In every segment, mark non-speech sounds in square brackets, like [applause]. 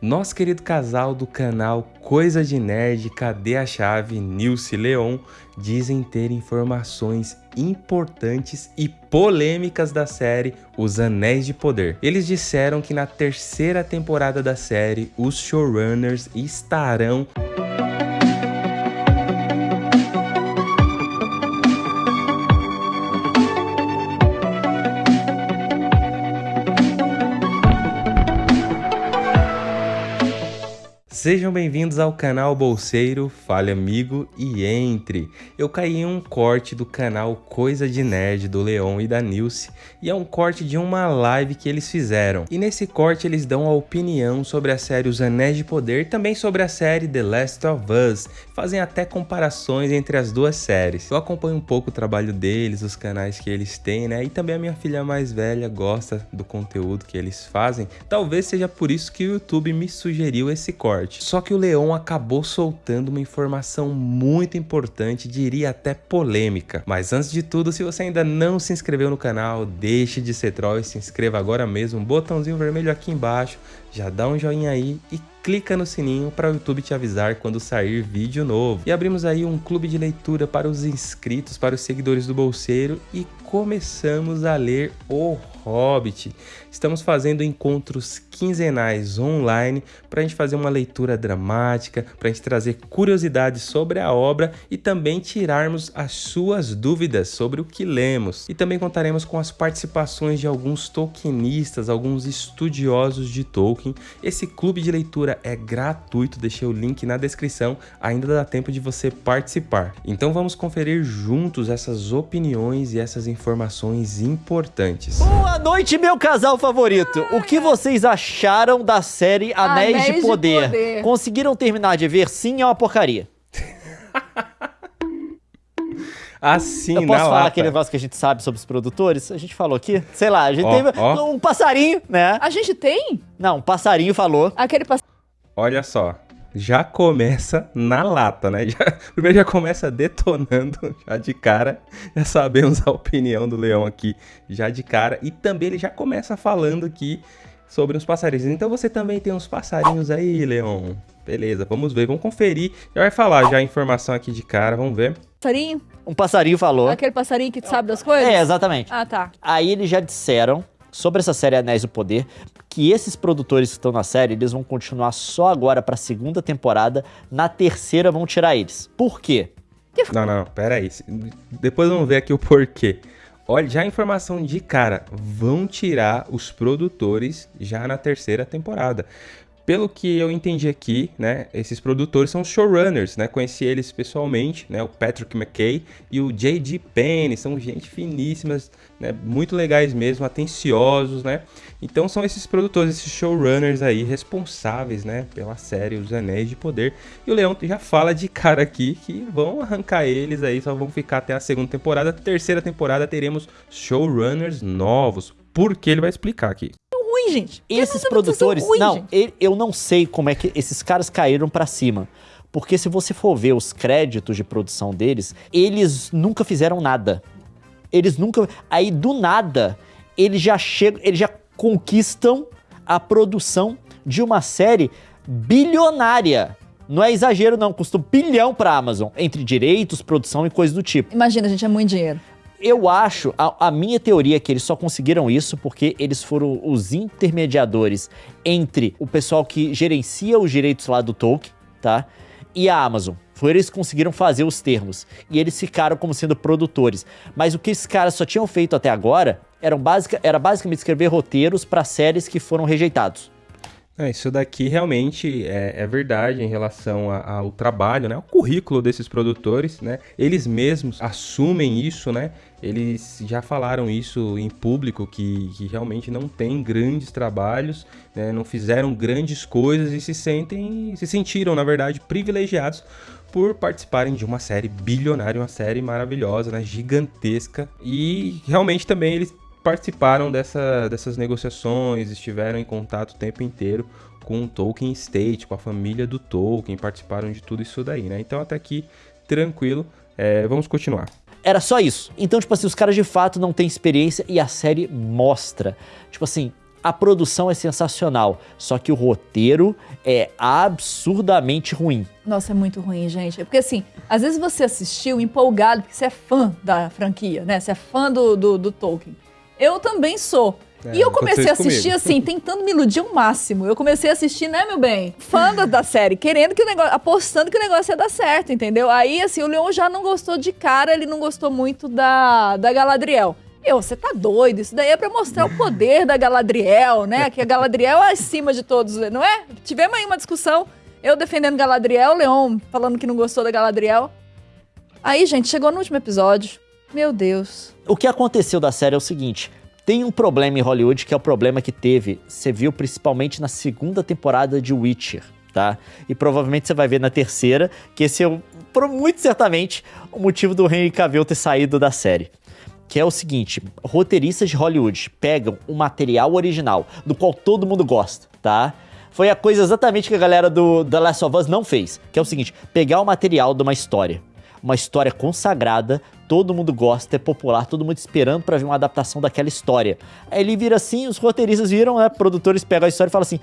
nosso querido casal do canal Coisa de Nerd, Cadê a Chave, Nilce Leon, dizem ter informações importantes e polêmicas da série Os Anéis de Poder. Eles disseram que na terceira temporada da série, os showrunners estarão Sejam bem-vindos ao canal Bolseiro, fale amigo e entre. Eu caí em um corte do canal Coisa de Nerd do Leon e da Nilce e é um corte de uma live que eles fizeram. E nesse corte eles dão a opinião sobre a série Os Anéis de Poder também sobre a série The Last of Us. Fazem até comparações entre as duas séries. Eu acompanho um pouco o trabalho deles, os canais que eles têm, né? E também a minha filha mais velha gosta do conteúdo que eles fazem. Talvez seja por isso que o YouTube me sugeriu esse corte. Só que o Leon acabou soltando uma informação muito importante, diria até polêmica. Mas antes de tudo, se você ainda não se inscreveu no canal, deixe de ser troll e se inscreva agora mesmo, um botãozinho vermelho aqui embaixo, já dá um joinha aí e clica no sininho para o YouTube te avisar quando sair vídeo novo. E abrimos aí um clube de leitura para os inscritos, para os seguidores do Bolseiro e começamos a ler O Hobbit. Estamos fazendo encontros quinzenais online para a gente fazer uma leitura dramática, para a gente trazer curiosidades sobre a obra e também tirarmos as suas dúvidas sobre o que lemos. E também contaremos com as participações de alguns tolkienistas, alguns estudiosos de Tolkien. Esse clube de leitura é gratuito, deixei o link na descrição, ainda dá tempo de você participar. Então vamos conferir juntos essas opiniões e essas informações importantes. Boa noite, meu casal favorito. O que vocês acharam da série Anéis, Anéis de, poder? de, poder? Conseguiram terminar de ver? Sim, é uma porcaria. [laughs] assim, Eu posso falar lata. aquele negócio que a gente sabe sobre os produtores? A gente falou aqui, sei lá, a gente tem um passarinho, né? A gente tem? Não, um passarinho falou. Aquele passarinho. Olha só, já começa na lata, né? Já, [laughs] primeiro já começa detonando [laughs] já de cara. Já sabemos a opinião do Leão aqui já de cara. E também ele já começa falando aqui sobre os passarinhos. Então você também tem uns passarinhos aí, Leão. Beleza, vamos ver, vamos conferir. Já vai falar já a informação aqui de cara, vamos ver. Passarinho? Um passarinho falou. Aquele passarinho que sabe das coisas? É, exatamente. Ah, tá. Aí eles já disseram sobre essa série Anéis do Poder, que esses produtores que estão na série, eles vão continuar só agora para a segunda temporada, na terceira vão tirar eles. Por quê? Não, não, pera aí. Depois vamos ver aqui o porquê. Olha, já a informação de cara, vão tirar os produtores já na terceira temporada. Pelo que eu entendi aqui, né, esses produtores são showrunners, né, conheci eles pessoalmente, né, o Patrick McKay e o J.D. Penny, são gente finíssimas, né, muito legais mesmo, atenciosos, né, então são esses produtores, esses showrunners aí, responsáveis, né, pela série Os Anéis de Poder, e o Leão já fala de cara aqui que vão arrancar eles aí, só vão ficar até a segunda temporada, terceira temporada teremos showrunners novos, porque ele vai explicar aqui ruim, gente. Esses produtores. Ruim, não, gente. eu não sei como é que esses caras caíram para cima. Porque se você for ver os créditos de produção deles, eles nunca fizeram nada. Eles nunca. Aí, do nada, eles já chegam. Eles já conquistam a produção de uma série bilionária. Não é exagero, não. Custa um bilhão pra Amazon. Entre direitos, produção e coisas do tipo. Imagina, gente, é muito dinheiro. Eu acho, a, a, minha teoria é que eles só conseguiram isso porque eles foram os intermediadores entre o pessoal que gerencia os direitos lá do Tolkien, tá? E a Amazon. Foi eles que conseguiram fazer os termos. E eles ficaram como sendo produtores. Mas o que esses caras só tinham feito até agora eram basic, era basicamente escrever roteiros para séries que foram rejeitados. É, isso daqui realmente é, é, verdade em relação ao trabalho, né? O currículo desses produtores, né? Eles mesmos assumem isso, né? Eles já falaram isso em público, que, que realmente não tem grandes trabalhos, né? não fizeram grandes coisas e se sentem, se sentiram, na verdade, privilegiados por participarem de uma série bilionária, uma série maravilhosa, né? gigantesca. E realmente também eles participaram dessa, dessas negociações, estiveram em contato o tempo inteiro com o Tolkien State, com a família do Tolkien, participaram de tudo isso daí, né? Então até aqui, tranquilo, é, vamos continuar. Era só isso. Então, tipo assim, os caras de fato não têm experiência e a série mostra. Tipo assim, a produção é sensacional, só que o roteiro é absurdamente ruim. Nossa, é muito ruim, gente. Porque assim, às vezes você assistiu empolgado, porque você é fã da franquia, né? Você é fã do, do, do Tolkien. Eu também sou. É, e eu comecei a assistir comigo. assim, tentando me iludir ao máximo. Eu comecei a assistir, né, meu bem? Fã da, da série, querendo que o negócio, apostando que o negócio ia dar certo, entendeu? Aí, assim, o Leon já não gostou de cara, ele não gostou muito da, da Galadriel. Eu, você tá doido? Isso daí é pra mostrar o poder da Galadriel, né? Que a Galadriel é acima de todos, não é? Tivemos aí uma discussão, eu defendendo Galadriel, o Leon falando que não gostou da Galadriel. Aí, gente, chegou no último episódio. Meu Deus. O que aconteceu da série é o seguinte: tem um problema em Hollywood que é o problema que teve, você viu principalmente na segunda temporada de Witcher, tá? E provavelmente você vai ver na terceira, que esse é, muito certamente, o motivo do Henry Cavill ter saído da série. Que é o seguinte, roteiristas de Hollywood pegam um material original, do qual todo mundo gosta, tá? Foi a coisa exatamente que a galera do The Last of Us não fez, que é o seguinte, pegar o material de uma história, uma história consagrada, todo mundo gosta, é popular, todo mundo esperando para ver uma adaptação daquela história. Aí ele vira assim, os roteiristas viram, né, produtores pegam a história e falam assim: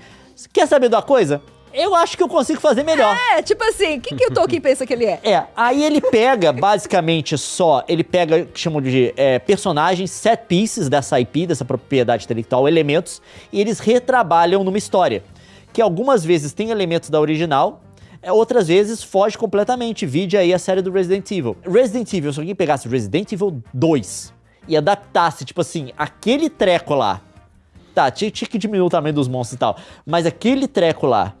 "Quer saber de uma coisa? eu acho que eu consigo fazer melhor. É, tipo assim, o que, que o Tolkien pensa que ele é? É, aí ele pega basicamente só, ele pega, que chamam de é, personagens, set pieces dessa IP, dessa propriedade intelectual, elementos, e eles retrabalham numa história. Que algumas vezes tem elementos da original, outras vezes foge completamente. Vide aí a série do Resident Evil. Resident Evil, se alguém pegasse Resident Evil 2 e adaptasse, tipo assim, aquele treco lá. Tá, tinha, tinha que diminuir o tamanho dos monstros e tal. Mas aquele treco lá,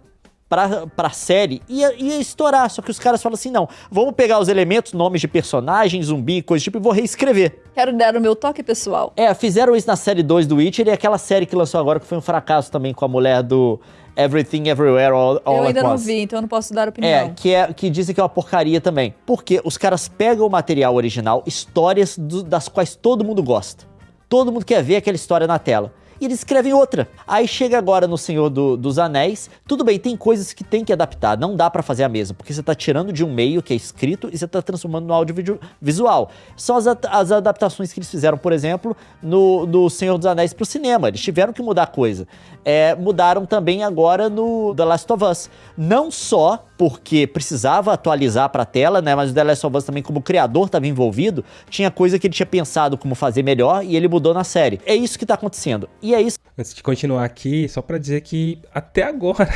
pra, pra série, ia, ia estourar. Só que os caras falam assim: não, vamos pegar os elementos, nomes de personagens, zumbi, coisa tipo, e vou reescrever. Quero dar o meu toque pessoal. É, fizeram isso na série 2 do Witcher e aquela série que lançou agora que foi um fracasso também com a mulher do. Everything Everywhere All, all Eu ainda não vi, então eu não posso dar opinião. É, que, é, que dizem que é uma porcaria também. Porque os caras pegam o material original, histórias do, das quais todo mundo gosta. Todo mundo quer ver aquela história na tela e eles escrevem outra. Aí chega agora no Senhor do, dos Anéis, tudo bem, tem coisas que tem que adaptar, não dá para fazer a mesma, porque você tá tirando de um meio que é escrito e você tá transformando no audiovisual. São as, as adaptações que eles fizeram, por exemplo, no, no Senhor dos Anéis pro cinema, eles tiveram que mudar coisa. É, mudaram também agora no The Last of Us. Não só porque precisava atualizar para a tela, né? Mas o The Last of Us também, como criador estava envolvido, tinha coisa que ele tinha pensado como fazer melhor e ele mudou na série. É isso que está acontecendo. E é isso. Antes de continuar aqui, só para dizer que até agora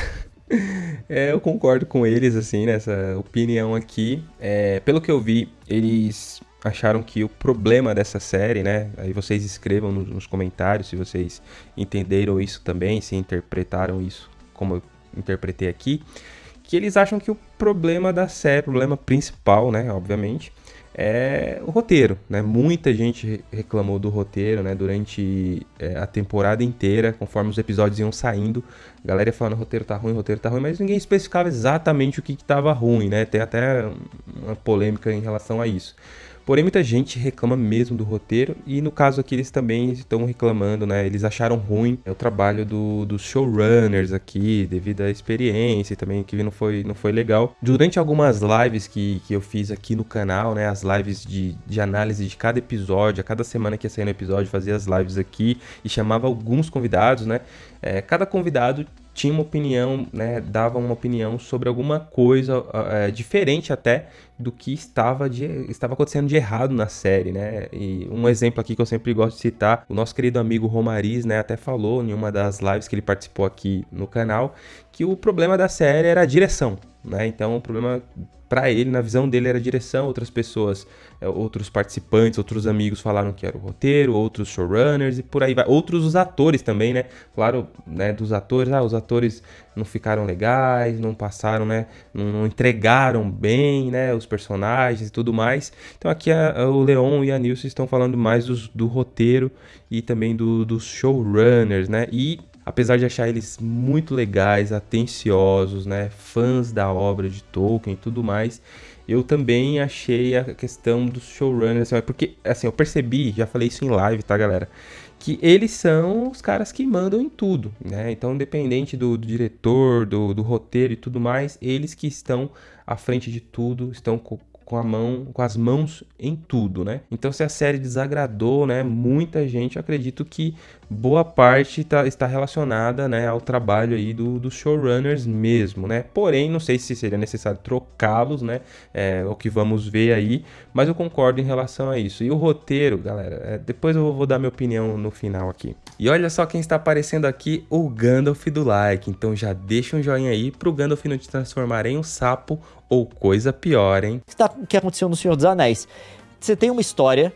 [laughs] é, eu concordo com eles, assim, nessa opinião aqui. É, pelo que eu vi, eles acharam que o problema dessa série, né? Aí vocês escrevam nos, nos comentários se vocês entenderam isso também, se interpretaram isso como eu interpretei aqui que eles acham que o problema da série, o problema principal, né, obviamente, é o roteiro, né? Muita gente reclamou do roteiro, né? Durante é, a temporada inteira, conforme os episódios iam saindo, a galera ia falando, roteiro tá ruim, roteiro tá ruim, mas ninguém especificava exatamente o que, que tava ruim, né? Tem até uma polêmica em relação a isso. Porém, muita gente reclama mesmo do roteiro e no caso aqui eles também estão reclamando, né? Eles acharam ruim o trabalho do, dos showrunners aqui, devido à experiência e também que não foi, não foi legal. Durante algumas lives que, que eu fiz aqui no canal, né? As lives de, de análise de cada episódio, a cada semana que ia no episódio, fazia as lives aqui e chamava alguns convidados, né? É, cada convidado tinha uma opinião, né, dava uma opinião sobre alguma coisa é, diferente até do que estava, de, estava acontecendo de errado na série, né? E um exemplo aqui que eu sempre gosto de citar, o nosso querido amigo Romariz, né, até falou em uma das lives que ele participou aqui no canal, que o problema da série era a direção, né? Então o problema para ele, na visão dele, era a direção, outras pessoas, é, outros participantes, outros amigos falaram que era o roteiro, outros showrunners e por aí vai. Outros os atores também, né? Claro, né, dos atores, ah, os atores não ficaram legais, não passaram, né? Não, não entregaram bem, né? Os personagens e tudo mais. Então aqui a, a, o Leon e a Nilce estão falando mais dos, do roteiro e também do, dos showrunners, né? E apesar de achar eles muito legais, atenciosos, né, fãs da obra de Tolkien e tudo mais, eu também achei a questão dos showrunners, assim, porque assim, eu percebi, já falei isso em live, tá, galera? Que eles são os caras que mandam em tudo, né? Então, independente do, do diretor, do, do roteiro e tudo mais, eles que estão à frente de tudo, estão com, a mão, com as mãos em tudo, né? Então, se a série desagradou, né, muita gente, acredito que boa parte tá, está relacionada né, ao trabalho aí do, dos showrunners mesmo, né? Porém, não sei se seria necessário trocá-los, né? É o que vamos ver aí, mas eu concordo em relação a isso. E o roteiro, galera, é, depois eu vou dar minha opinião no final aqui. E olha só quem está aparecendo aqui, o Gandalf do like. Então já deixa um joinha aí pro Gandalf não te transformar em um sapo ou coisa pior, hein? O que aconteceu no Senhor dos Anéis? Você tem uma história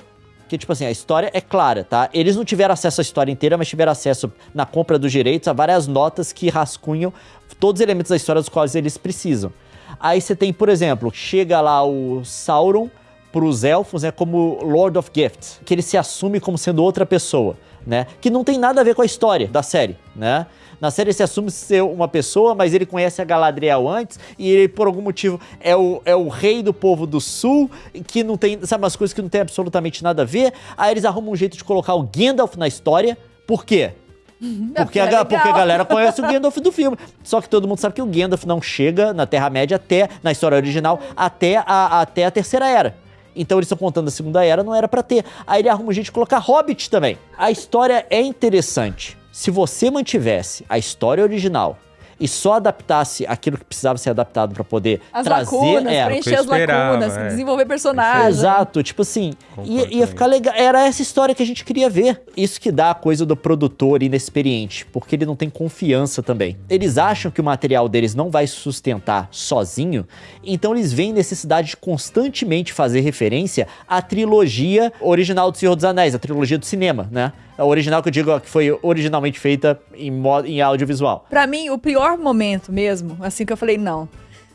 que, tipo assim, a história é clara, tá? Eles não tiveram acesso à história inteira, mas tiveram acesso na compra dos direitos a várias notas que rascunham todos os elementos da história dos quais eles precisam. Aí você tem, por exemplo, chega lá o Sauron pros elfos, né, como Lord of Gifts, que ele se assume como sendo outra pessoa, né? Que não tem nada a ver com a história da série, né? Na série ele se assume ser uma pessoa, mas ele conhece a Galadriel antes e ele, por algum motivo, é o, é o rei do povo do sul, que não tem, sabe, umas coisas que não tem absolutamente nada a ver. Aí eles arrumam um jeito de colocar o Gandalf na história. Por quê? Porque, é a, porque a galera conhece o [laughs] Gandalf do filme. Só que todo mundo sabe que o Gandalf não chega na Terra-média até, na história original, até a, até a Terceira Era. Então eles estão contando a Segunda Era, não era para ter. Aí ele arruma um colocar Hobbit também. A história é interessante. Se você mantivesse a história original e só adaptasse aquilo que precisava ser adaptado para poder as trazer... Lacunas, é, preencher as lacunas, é. desenvolver personagens. Exato, tipo assim, ia, ia ficar legal. Era essa história que a gente queria ver. Isso que dá a coisa do produtor inexperiente, porque ele não tem confiança também. Eles acham que o material deles não vai sustentar sozinho, então eles veem necessidade de constantemente fazer referência à trilogia original do Senhor dos Anéis, a trilogia do cinema, né? Original que eu digo que foi originalmente feita em, modo, em audiovisual. Para mim, o pior momento mesmo, assim que eu falei, não.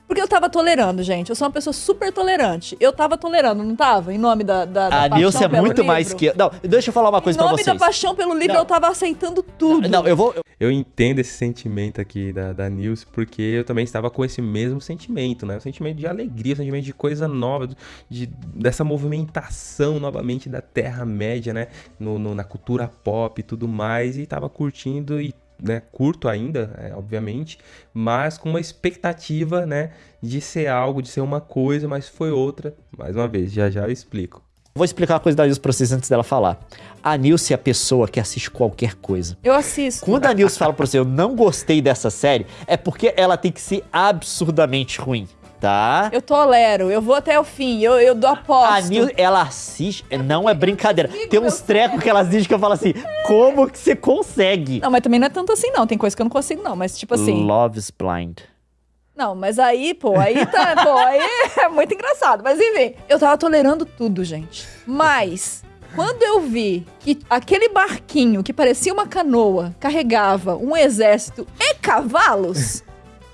Porque eu tava tolerando, gente. Eu sou uma pessoa super tolerante. Eu tava tolerando, não tava? Em nome da, da, da A Nilce é muito livro. mais que... Não, deixa eu falar uma coisa pra vocês. Em nome da paixão pelo livro, não. eu tava aceitando tudo. Não, eu vou... Eu... eu entendo esse sentimento aqui da, da Nilce, porque eu também estava com esse mesmo sentimento, né? O sentimento de alegria, o sentimento de coisa nova, de, dessa movimentação novamente da Terra-média, né? No, no, na cultura pop e tudo mais. E tava curtindo e né, curto ainda, é, obviamente, mas com uma expectativa, né, de ser algo, de ser uma coisa, mas foi outra. Mais uma vez, já já eu explico. Vou explicar uma coisa da Nilce pra vocês antes dela falar. A Nilce é a pessoa que assiste qualquer coisa. Eu assisto. Quando a Nilce fala pra você, eu não gostei dessa série, é porque ela tem que ser absurdamente ruim. Tá. Eu tolero, eu vou até o fim, eu, eu dou aposto. A Nil, ela assiste, não é brincadeira. Tem uns trecos que ela assiste que eu falo assim, como que você consegue? Não, mas também não é tanto assim não, tem coisa que eu não consigo não, mas tipo assim... Love's Blind. Não, mas aí, pô, aí tá, pô, aí é muito engraçado. Mas enfim, eu tava tolerando tudo, gente. Mas, quando eu vi que aquele barquinho que parecia uma canoa carregava um exército e cavalos...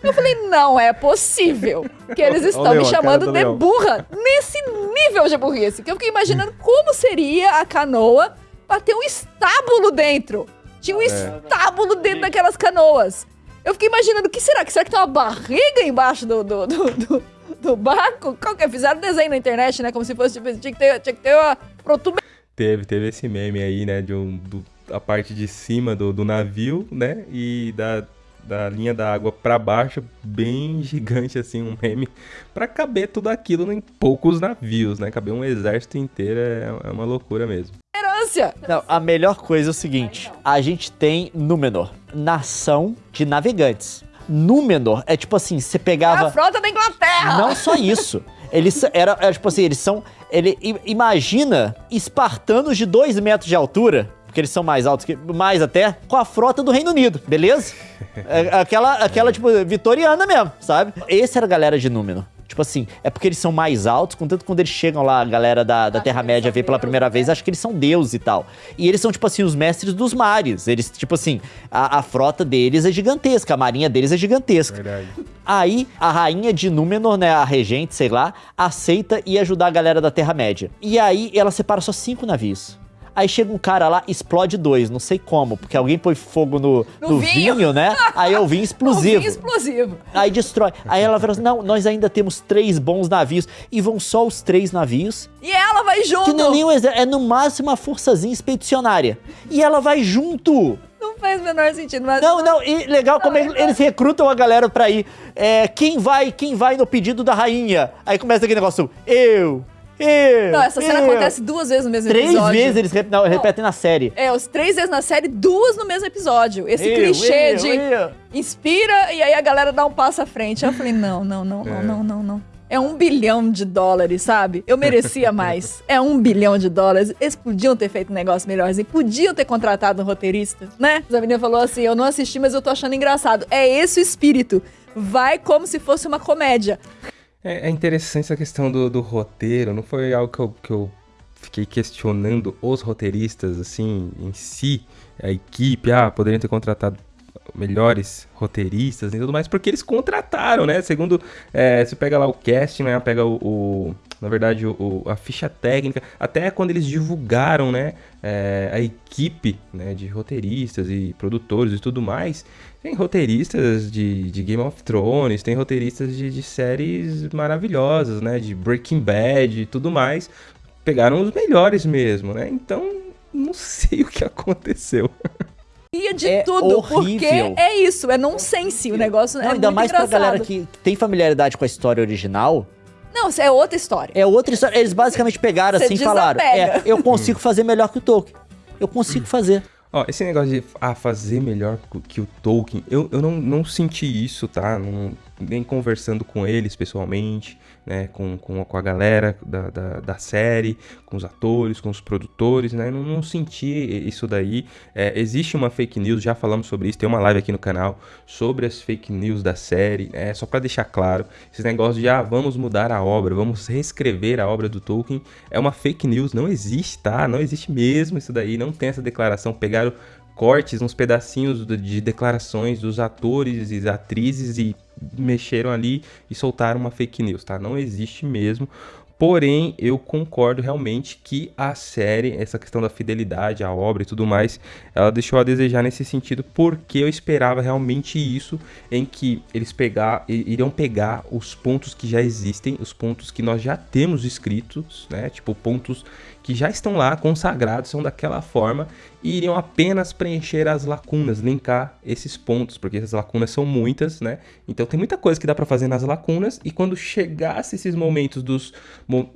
Eu falei, não é possível que eles estão me chamando de burra nesse nível de burrice. Que eu fiquei imaginando como seria a canoa pra ter um estábulo dentro. Tinha um é. estábulo dentro daquelas canoas. Eu fiquei imaginando, o que será? Que será que tem uma barriga embaixo do, do, do, do, do barco? Qual que é? Fizeram desenho na internet, né? Como se fosse, tipo, tinha que ter, tinha que ter uma protuberância. Teve, teve esse meme aí, né? De um, do, a parte de cima do, do navio, né? E da da linha da água para baixo, bem [laughs] gigante assim, um meme, para caber tudo aquilo em poucos navios, né? Caber um exército inteiro é, é uma loucura mesmo. Não, a melhor coisa é o seguinte: a gente tem Númenor, nação de navegantes. Númenor é tipo assim, você pegava. É a frota da Inglaterra! Não só isso. Eles era, era tipo assim, eles são. Ele imagina espartanos de 2 metros de altura porque eles são mais altos, que mais até, com a frota do Reino Unido, beleza? [laughs] É, aquela, aquela, tipo, vitoriana mesmo, sabe? Esse era a galera de Númenor. Tipo assim, é porque eles são mais altos, contanto quando eles chegam lá, a galera da, da Terra-média vê pela primeira vez, acho que eles são deuses e tal. E eles são, tipo assim, os mestres dos mares. Eles, tipo assim, a, a frota deles é gigantesca, a marinha deles é gigantesca. Verdade. Aí, a rainha de Númenor, né, a regente, sei lá, aceita e ajudar a galera da Terra-média. E aí, ela separa só cinco navios. Aí chega um cara lá, explode dois, não sei como, porque alguém põe fogo no, no, no vinho. vinho. né? Aí é o vinho [laughs] explosivo. o vinho explosivo. Aí destrói. Aí ela fala assim: não, nós ainda temos três bons navios. E vão só os três navios. E ela vai junto. Que não é nem um exército, é no máximo uma forçazinha expedicionária. E ela vai junto não faz o menor sentido. Mas... Não, não, e legal como eles, eles recrutam a galera pra ir. É, quem vai, quem vai no pedido da rainha? Aí começa aquele negócio, eu, Eu, não, essa cena eu. acontece duas vezes no mesmo três episódio. Três vezes eles rep não, repetem na série. É, os três vezes na série, duas no mesmo episódio. Esse eu, clichê de inspira e aí a galera dá um passo à frente. Eu falei, não, não, não, não, é. não, não, não. É um bilhão de dólares, sabe? Eu merecia mais. [laughs] É um bilhão de dólares. Eles podiam ter feito um negócio melhor. E podiam ter contratado um roteirista, né? A menina falou assim: eu não assisti, mas eu tô achando engraçado. É esse o espírito. Vai como se fosse uma comédia. É, é interessante essa questão do, do, roteiro. Não foi algo que eu, que eu fiquei questionando os roteiristas, assim, em si, a equipe. Ah, poderiam ter contratado melhores roteiristas e tudo mais, porque eles contrataram, né? Segundo, é, você pega lá o casting, né? Pega o, o na verdade, o, a ficha técnica, até quando eles divulgaram, né? É, a equipe né, de roteiristas e produtores e tudo mais, tem roteiristas de, de Game of Thrones, tem roteiristas de, de séries maravilhosas, né? De Breaking Bad e tudo mais. Pegaram os melhores mesmo, né? Então, não [laughs] sei o que aconteceu. de é tudo, horrível. porque é isso, é nonsense o negócio. Não, é ainda mais engraçado. pra galera que tem familiaridade com a história original. Não, isso é outra história. É outra história. Eles basicamente pegaram assim e falaram: é, eu consigo fazer melhor que o Tolkien. Eu consigo fazer. Ó, esse negócio de ah, fazer melhor que o Tolkien, eu, eu não, não senti isso, tá? Não, nem conversando com eles pessoalmente, né, com, com, com a galera da, da, da, série, com os atores, com os produtores, né, não, não senti isso daí. É, existe uma fake news, já falamos sobre isso, tem uma live aqui no canal sobre as fake news da série, é, só para deixar claro, esse negócio de, ah, vamos mudar a obra, vamos reescrever a obra do Tolkien, é uma fake news, não existe, tá? Não existe mesmo isso daí, não tem essa declaração, pegaram cortes, uns pedacinhos de declarações dos atores e atrizes e mexeram ali e soltaram uma fake news, tá? Não existe mesmo. Porém, eu concordo realmente que a série, essa questão da fidelidade à obra e tudo mais, ela deixou a desejar nesse sentido, porque eu esperava realmente isso, em que eles pegar, iriam pegar os pontos que já existem, os pontos que nós já temos escritos, né? Tipo, pontos que já estão lá consagrados, são daquela forma, e iriam apenas preencher as lacunas, linkar esses pontos, porque essas lacunas são muitas, né? Então tem muita coisa que dá para fazer nas lacunas, e quando chegasse esses momentos dos,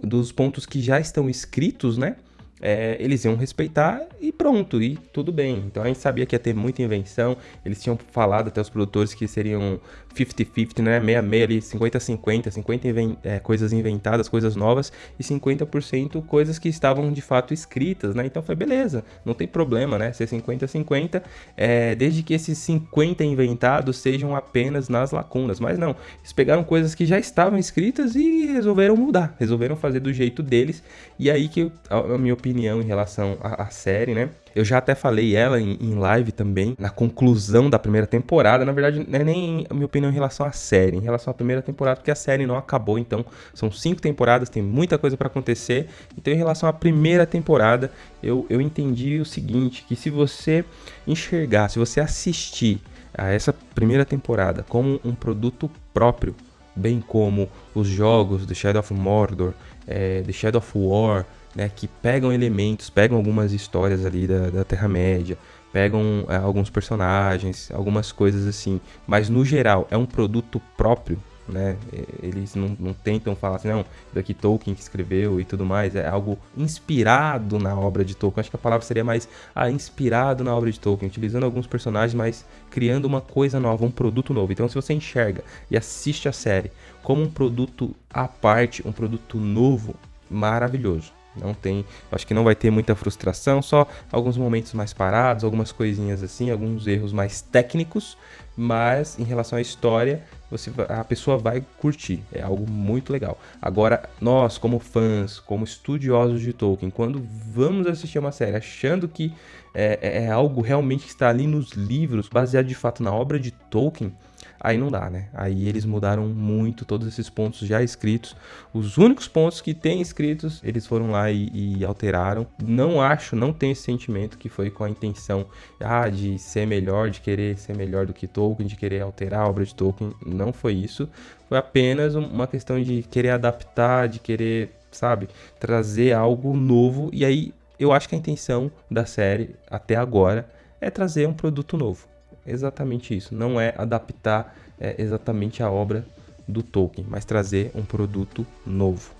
dos pontos que já estão escritos, né? É, eles iam respeitar e pronto, e tudo bem. Então a gente sabia que ia ter muita invenção, eles tinham falado até os produtores que seriam 50-50, né? 66 ali, 50-50, 50, é, coisas inventadas, coisas novas, e 50% coisas que estavam de fato escritas, né? Então foi beleza, não tem problema, né? Ser 50-50, é, desde que esses 50 inventados sejam apenas nas lacunas. Mas não, eles pegaram coisas que já estavam escritas e resolveram mudar, resolveram fazer do jeito deles, e aí que a minha opinião opinião em relação à, à série, né? Eu já até falei ela em, em, live também, na conclusão da primeira temporada. Na verdade, não é nem a minha opinião em relação à série, em relação à primeira temporada, porque a série não acabou. Então, são cinco temporadas, tem muita coisa para acontecer. Então, em relação à primeira temporada, eu, eu entendi o seguinte: que se você enxergar, se você assistir a essa primeira temporada como um produto próprio, bem como os jogos The Shadow of Mordor, é, The Shadow of War, né, que pegam elementos, pegam algumas histórias ali da, da Terra-média, pegam é, alguns personagens, algumas coisas assim, mas no geral é um produto próprio, né? Eles não, não tentam falar assim, não, daqui Tolkien que escreveu e tudo mais, é algo inspirado na obra de Tolkien. Acho que a palavra seria mais ah, inspirado na obra de Tolkien, utilizando alguns personagens, mas criando uma coisa nova, um produto novo. Então, se você enxerga e assiste a série como um produto à parte, um produto novo, maravilhoso. Não tem, acho que não vai ter muita frustração, só alguns momentos mais parados, algumas coisinhas assim, alguns erros mais técnicos, mas em relação à história, você a pessoa vai curtir, é algo muito legal. Agora, nós como fãs, como estudiosos de Tolkien, quando vamos assistir uma série achando que é, é, é algo realmente que está ali nos livros, baseado de fato na obra de Tolkien, aí não dá, né? Aí eles mudaram muito todos esses pontos já escritos. Os únicos pontos que tem escritos, eles foram lá e, e alteraram. Não acho, não tenho esse sentimento que foi com a intenção ah, de ser melhor, de querer ser melhor do que Tolkien, de querer alterar a obra de Tolkien. Não foi isso. Foi apenas uma questão de querer adaptar, de querer, sabe, trazer algo novo. E aí eu acho que a intenção da série até agora é trazer um produto novo exatamente isso. Não é adaptar é, exatamente a obra do Tolkien, mas trazer um produto novo.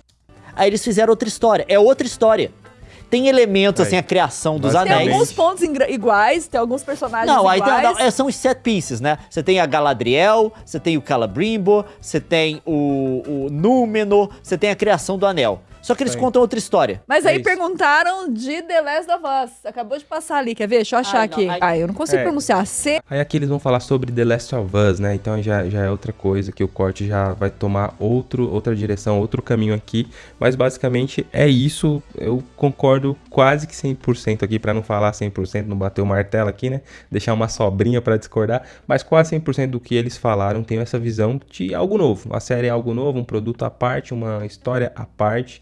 Aí eles fizeram outra história. É outra história. Tem elementos, assim, a criação dos anéis. Tem alguns pontos iguais, tem alguns personagens não, iguais. Aí tem, não, são os set pieces, né? Você tem a Galadriel, você tem o Calabrimbo, você tem o, o Númenor, você tem a criação do anel. Só que eles Sim. contam outra história. Mas aí é perguntaram de The Last of Us. Acabou de passar ali, quer ver? Deixa eu achar aqui. Ai, ah, eu não consigo é. pronunciar. C. Aí aqui eles vão falar sobre The Last of Us, né? Então já, já é outra coisa, que o corte já vai tomar outro, outra direção, outro caminho aqui. Mas basicamente é isso. Eu concordo quase que 100% aqui, para não falar 100%, não bater o martelo aqui, né? Deixar uma sobrinha para discordar. Mas quase 100% do que eles falaram tem essa visão de algo novo. A série é algo novo, um produto à parte, uma história à parte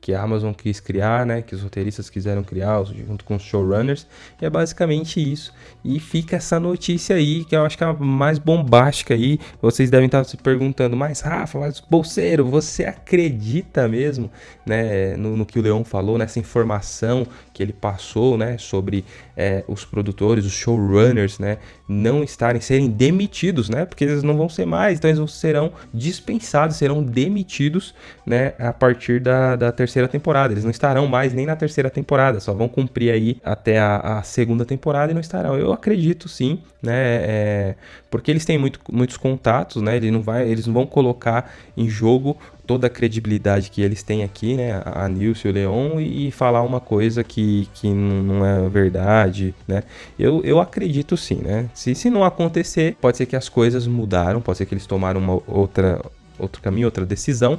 que a Amazon quis criar, né, que os roteiristas quiseram criar junto com os showrunners, e é basicamente isso. E fica essa notícia aí, que eu acho que é a mais bombástica aí. Vocês devem estar se perguntando, mas Rafa, mas bolseiro, você acredita mesmo, né, no, no que o Leão falou, nessa informação que ele passou, né, sobre é, os produtores, os showrunners, né, não estarem, serem demitidos, né, porque eles não vão ser mais, então eles serão dispensados, serão demitidos, né, a partir da, da terceira temporada. Eles não estarão mais nem na terceira temporada, só vão cumprir aí até a, a segunda temporada e não estarão. Eu acredito sim, né, é, porque eles têm muito, muitos contatos, né, ele não vai, eles não vão colocar em jogo toda a credibilidade que eles têm aqui, né, a Nilce e o Leon, e falar uma coisa que, que não é verdade, né? Eu, eu acredito sim, né? Se, se não acontecer, pode ser que as coisas mudaram, pode ser que eles tomaram uma outra, outro caminho, outra decisão,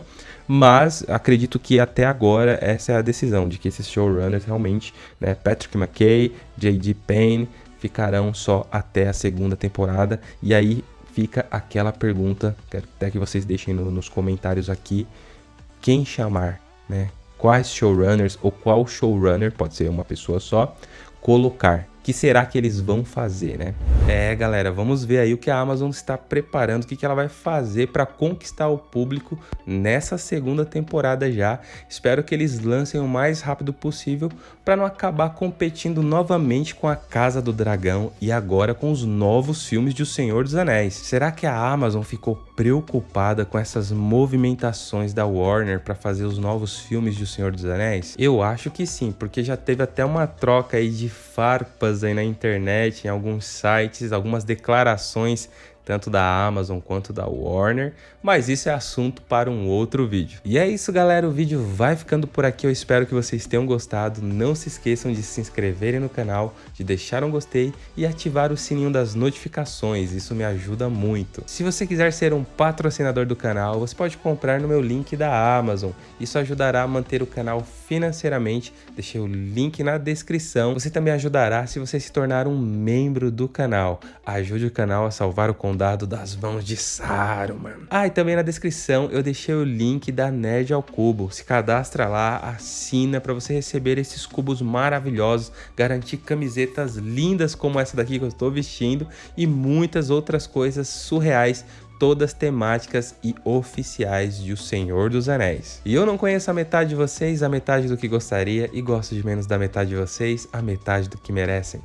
mas acredito que até agora essa é a decisão, de que esses showrunners realmente, né, Patrick McKay, J.D. Payne, ficarão só até a segunda temporada, e aí fica aquela pergunta, quero até que vocês deixem no, nos comentários aqui, quem chamar, né? Quais showrunners ou qual showrunner, pode ser uma pessoa só, colocar que será que eles vão fazer, né? É, galera, vamos ver aí o que a Amazon está preparando, o que, que ela vai fazer para conquistar o público nessa segunda temporada já. Espero que eles lancem o mais rápido possível para não acabar competindo novamente com a Casa do Dragão e agora com os novos filmes de O Senhor dos Anéis. Será que a Amazon ficou preocupada com essas movimentações da Warner para fazer os novos filmes de O Senhor dos Anéis? Eu acho que sim, porque já teve até uma troca aí de farpas aí na internet, em alguns sites, algumas declarações tanto da Amazon quanto da Warner, mas isso é assunto para um outro vídeo. E é isso galera, o vídeo vai ficando por aqui, eu espero que vocês tenham gostado, não se esqueçam de se inscreverem no canal, de deixar um gostei e ativar o sininho das notificações, isso me ajuda muito. Se você quiser ser um patrocinador do canal, você pode comprar no meu link da Amazon, isso ajudará a manter o canal financeiramente, deixei o link na descrição. Você também ajudará se você se tornar um membro do canal, ajude o canal a salvar o condado condado das mãos de Saruman. Ah, e também na descrição eu deixei o link da Nerd ao Cubo. Se cadastra lá, assina para você receber esses cubos maravilhosos, garantir camisetas lindas como essa daqui que eu estou vestindo e muitas outras coisas surreais todas temáticas e oficiais de O Senhor dos Anéis. E eu não conheço a metade de vocês, a metade do que gostaria, e gosto de menos da metade de vocês, a metade do que merecem.